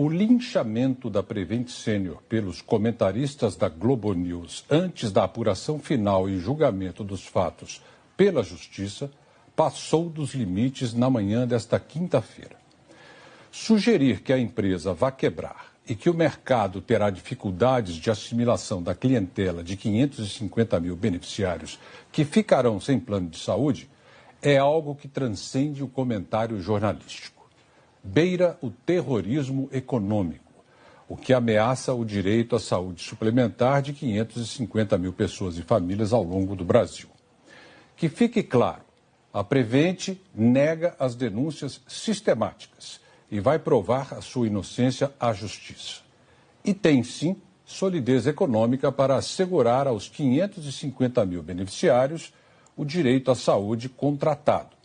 O linchamento da Prevent Senior pelos comentaristas da Globo News antes da apuração final e julgamento dos fatos pela Justiça passou dos limites na manhã desta quinta-feira. Sugerir que a empresa vá quebrar e que o mercado terá dificuldades de assimilação da clientela de 550 mil beneficiários que ficarão sem plano de saúde é algo que transcende o comentário jornalístico beira o terrorismo econômico, o que ameaça o direito à saúde suplementar de 550 mil pessoas e famílias ao longo do Brasil. Que fique claro, a Prevente nega as denúncias sistemáticas e vai provar a sua inocência à Justiça. E tem sim solidez econômica para assegurar aos 550 mil beneficiários o direito à saúde contratado